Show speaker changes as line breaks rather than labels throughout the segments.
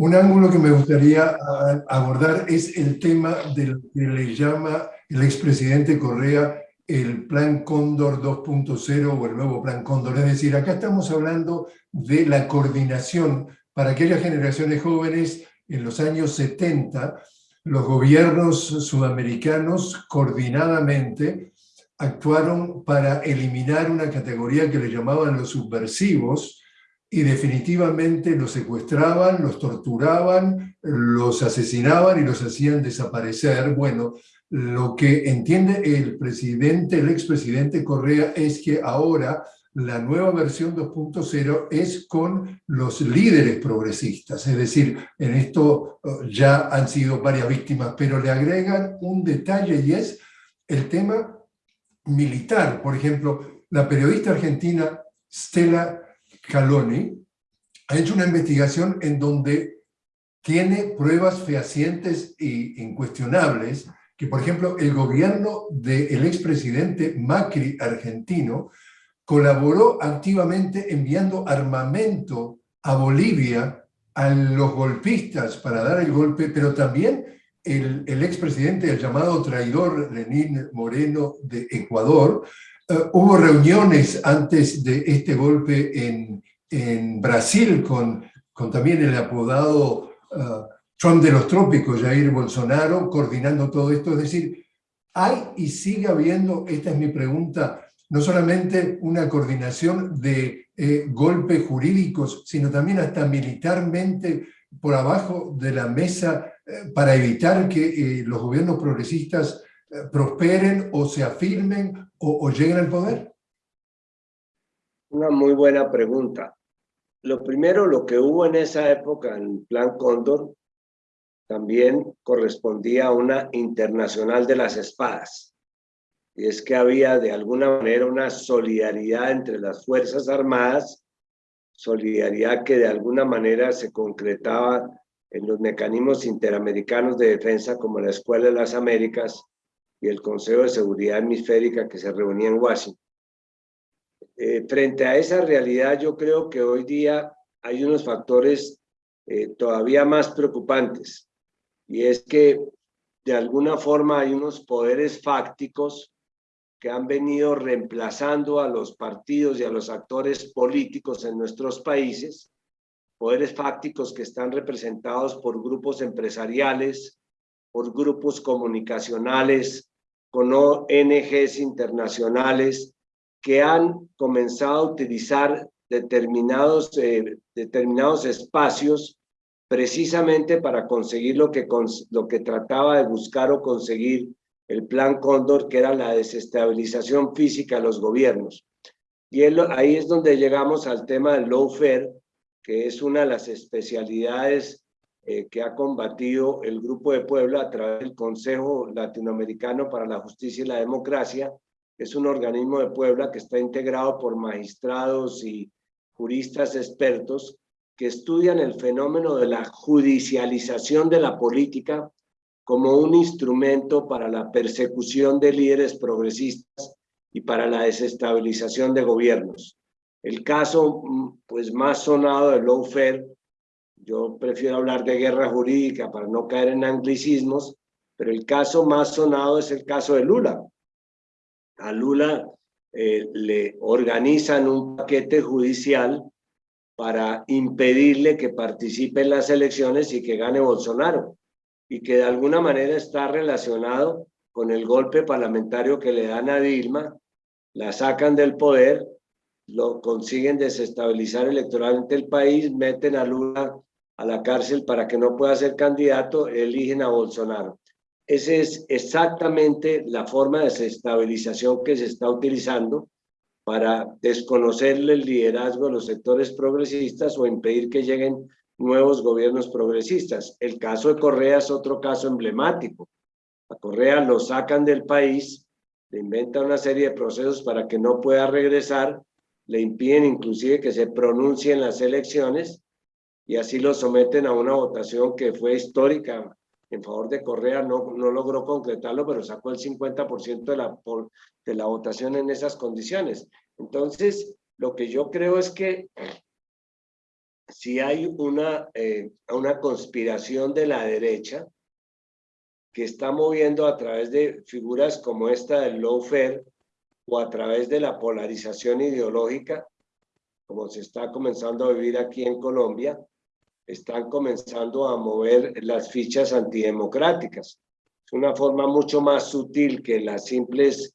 Un ángulo que me gustaría abordar es el tema del que le llama el expresidente Correa el Plan Cóndor 2.0 o el nuevo Plan Cóndor. Es decir, acá estamos hablando de la coordinación para aquellas generaciones jóvenes en los años 70, los gobiernos sudamericanos coordinadamente actuaron para eliminar una categoría que le llamaban los subversivos, y definitivamente los secuestraban, los torturaban, los asesinaban y los hacían desaparecer. Bueno, lo que entiende el presidente, el expresidente Correa, es que ahora la nueva versión 2.0 es con los líderes progresistas, es decir, en esto eh, ya han sido varias víctimas, pero le agregan un detalle y es el tema militar. Por ejemplo, la periodista argentina Stella Caloni ha hecho una investigación en donde tiene pruebas fehacientes e incuestionables que, por ejemplo, el gobierno del expresidente Macri argentino colaboró activamente enviando armamento a Bolivia a los golpistas para dar el golpe, pero también el, el expresidente, el llamado traidor Lenín Moreno de Ecuador, eh, hubo reuniones antes de este golpe en, Brasil con, también el apodado uh, Trump de los trópicos, Jair Bolsonaro, coordinando todo esto. Es decir, hay y sigue habiendo, esta es mi pregunta, no solamente una coordinación de eh, golpes jurídicos, sino también hasta militarmente por abajo de la mesa eh, para evitar que eh, los gobiernos progresistas eh, prosperen o se afirmen o, lleguen al poder?
Una muy buena pregunta. Lo primero, lo que hubo en esa época en Plan Cóndor, también correspondía a una internacional de las espadas. Y es que había de alguna manera una solidaridad entre las Fuerzas Armadas, solidaridad que de alguna manera se concretaba en los mecanismos interamericanos de defensa como la Escuela de las Américas y el Consejo de Seguridad Hemisférica que se reunía en Washington. Eh, frente a esa realidad, yo creo que hoy día hay unos factores eh, todavía más preocupantes, y es que de alguna forma hay unos poderes fácticos que han venido reemplazando a los partidos y a los actores políticos en nuestros países, poderes fácticos que están representados por grupos empresariales, por grupos comunicacionales, con ONGs internacionales que han comenzado a utilizar determinados, eh, determinados espacios precisamente para conseguir lo que, lo que trataba de buscar o conseguir el plan Cóndor, que era la desestabilización física de los gobiernos. Y ahí es donde llegamos al tema del lawfare, que es una de las especialidades eh, que ha combatido el Grupo de Puebla a través del Consejo Latinoamericano para la Justicia y la Democracia. Es un organismo de Puebla que está integrado por magistrados y juristas expertos que estudian el fenómeno de la judicialización de la política como un instrumento para la persecución de líderes progresistas y para la desestabilización de gobiernos. El caso mm, pues, más sonado de lawfare yo prefiero hablar de guerra jurídica para no caer en anglicismos, pero el caso más sonado es el caso de Lula. A Lula eh, le organizan un paquete judicial para impedirle que participe en las elecciones y que gane Bolsonaro, y que de alguna manera está relacionado con el golpe parlamentario que le dan a Dilma, la sacan del poder, lo consiguen desestabilizar electoralmente el país, meten a Lula a la cárcel para que no pueda ser candidato, eligen a Bolsonaro. Esa es exactamente la forma de desestabilización que se está utilizando para desconocerle el liderazgo de los sectores progresistas o impedir que lleguen nuevos gobiernos progresistas. El caso de Correa es otro caso emblemático. A Correa lo sacan del país, le inventan una serie de procesos para que no pueda regresar, le impiden inclusive que se pronuncie en las elecciones y así lo someten a una votación que fue histórica en favor de Correa, no, no logró concretarlo, pero sacó el 50% de la, de la votación en esas condiciones. Entonces, lo que yo creo es que si hay una, eh, una conspiración de la derecha que está moviendo a través de figuras como esta del lawfare o a través de la polarización ideológica, como se está comenzando a vivir aquí en Colombia, están comenzando a mover las fichas antidemocráticas. Es una forma mucho más sutil que las simples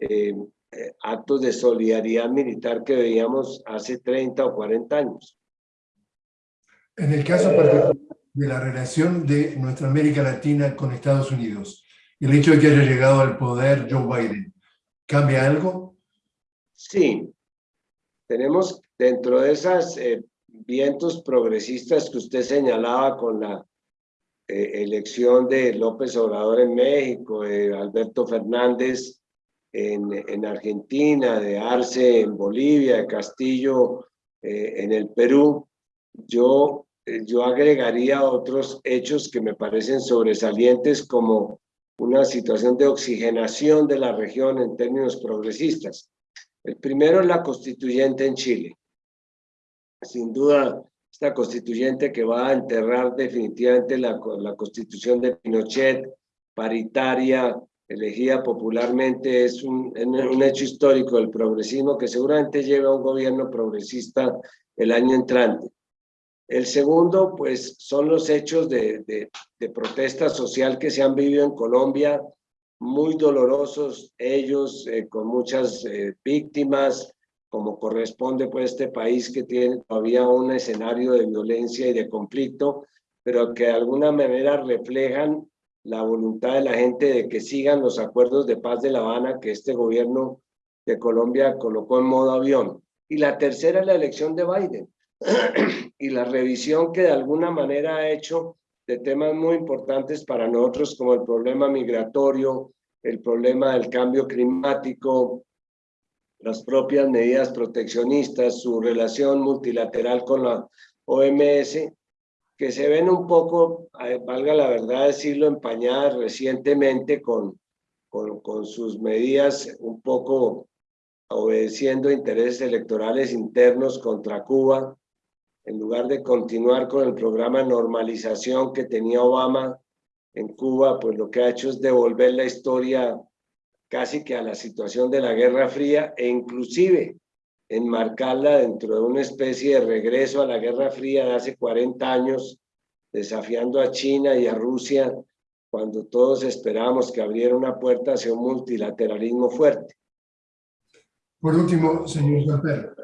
eh, eh, actos de solidaridad militar que veíamos hace 30 o 40 años.
En el caso particular de la relación de nuestra América Latina con Estados Unidos, el hecho de que haya llegado al poder Joe Biden, ¿cambia algo?
Sí. Tenemos dentro de esos eh, vientos progresistas que usted señalaba con la eh, elección de López Obrador en México, de Alberto Fernández en, en, Argentina, de Arce en Bolivia, de Castillo eh, en el Perú, yo, yo agregaría otros hechos que me parecen sobresalientes como una situación de oxigenación de la región en términos progresistas. El primero es la constituyente en Chile. Sin duda, esta constituyente que va a enterrar definitivamente la, la constitución de Pinochet, paritaria, elegida popularmente, es un, un hecho histórico del progresismo que seguramente lleva a un gobierno progresista el año entrante. El segundo, pues, son los hechos de, de, protesta social que se han vivido en Colombia, muy dolorosos, ellos eh, con muchas eh, víctimas, como corresponde pues este país que tiene todavía un escenario de violencia y de conflicto, pero que de alguna manera reflejan la voluntad de la gente de que sigan los acuerdos de paz de La Habana que este gobierno de Colombia colocó en modo avión. Y la tercera es la elección de Biden y la revisión que de alguna manera ha hecho de temas muy importantes para nosotros como el problema migratorio, el problema del cambio climático, las propias medidas proteccionistas, su relación multilateral con la OMS, que se ven un poco, eh, valga la verdad decirlo, empañadas recientemente con, con, con sus medidas un poco obedeciendo intereses electorales internos contra Cuba, en lugar de continuar con el programa de normalización que tenía Obama en Cuba, pues lo que ha hecho es devolver la historia casi que a la situación de la Guerra Fría e inclusive enmarcarla dentro de una especie de regreso a la Guerra Fría de hace 40 años, desafiando a China y a Rusia cuando todos esperábamos que abriera una puerta hacia un multilateralismo fuerte.
Por último, señor Gamper,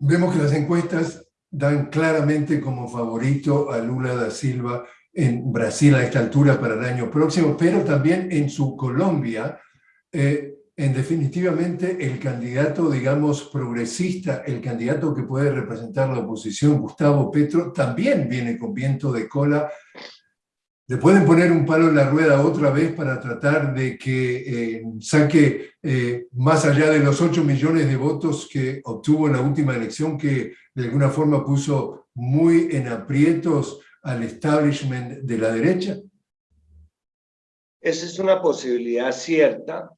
vemos que las encuestas dan claramente como favorito a Lula da Silva en Brasil a esta altura para el año próximo, pero también en su Colombia, eh, en definitivamente el candidato, digamos, progresista, el candidato que puede representar la oposición, Gustavo Petro, también viene con viento de cola. Le pueden poner un palo en la rueda otra vez para tratar de que eh, saque eh, más allá de los 8 millones de votos que obtuvo en la última elección, que de alguna forma puso muy en aprietos al establishment de la derecha?
Esa es una posibilidad cierta,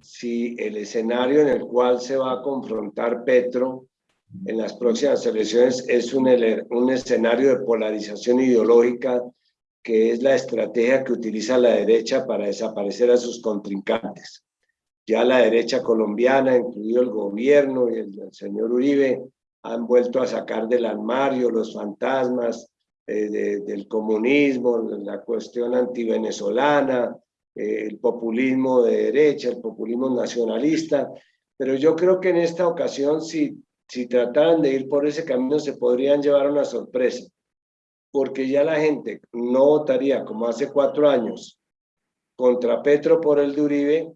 si el escenario en el cual se va a confrontar Petro en las próximas elecciones es un, un escenario de polarización ideológica que es la estrategia que utiliza la derecha para desaparecer a sus contrincantes. Ya la derecha colombiana, incluido el gobierno y el, el señor Uribe, han vuelto a sacar del armario los fantasmas eh, del comunismo, la cuestión antivenezolana, eh, el populismo de derecha, el populismo nacionalista, pero yo creo que en esta ocasión si, si trataran de ir por ese camino se podrían llevar una sorpresa, porque ya la gente no votaría como hace cuatro años contra Petro por el de Uribe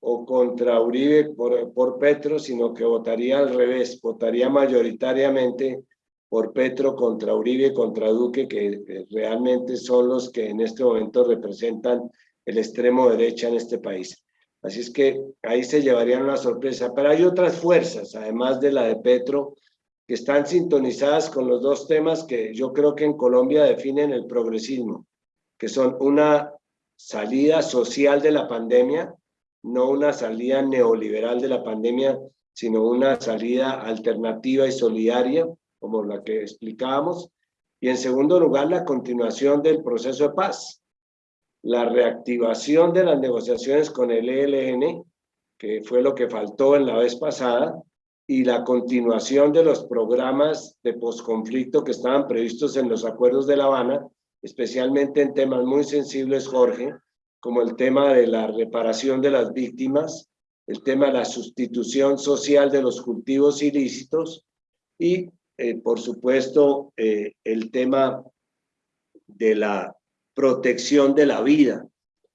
o contra Uribe por, por Petro, sino que votaría al revés, votaría mayoritariamente por Petro contra Uribe, contra Duque, que realmente son los que en este momento representan el extremo derecha en este país. Así es que ahí se llevarían una sorpresa. Pero hay otras fuerzas, además de la de Petro, que están sintonizadas con los dos temas que yo creo que en Colombia definen el progresismo, que son una salida social de la pandemia, no una salida neoliberal de la pandemia, sino una salida alternativa y solidaria, como la que explicábamos, y en segundo lugar, la continuación del proceso de paz, la reactivación de las negociaciones con el ELN, que fue lo que faltó en la vez pasada, y la continuación de los programas de posconflicto que estaban previstos en los acuerdos de La Habana, especialmente en temas muy sensibles, Jorge, como el tema de la reparación de las víctimas, el tema de la sustitución social de los cultivos ilícitos y, eh, por supuesto, eh, el tema de la protección de la vida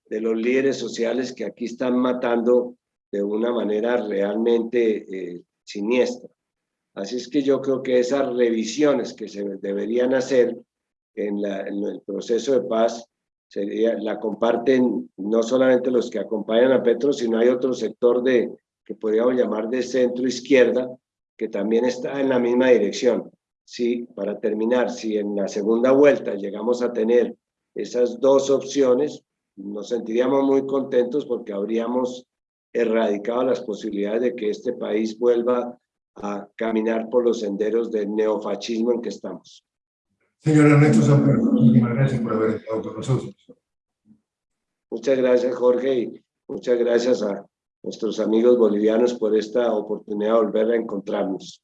de los líderes sociales que aquí están matando de una manera realmente eh, siniestra. Así es que yo creo que esas revisiones que se deberían hacer en, en el proceso de paz sería, la comparten no solamente los que acompañan a Petro, sino hay otro sector de, que podríamos llamar de centro izquierda, que también está en la misma dirección. Sí, para terminar, si en la segunda vuelta llegamos a tener esas dos opciones, nos sentiríamos muy contentos porque habríamos erradicado las posibilidades de que este país vuelva a caminar por los senderos del neofascismo en que estamos.
Señor Ernesto Samper, muchísimas gracias por haber estado con nosotros.
Muchas gracias, Jorge, y muchas gracias a nuestros amigos bolivianos por esta oportunidad de volver a encontrarnos.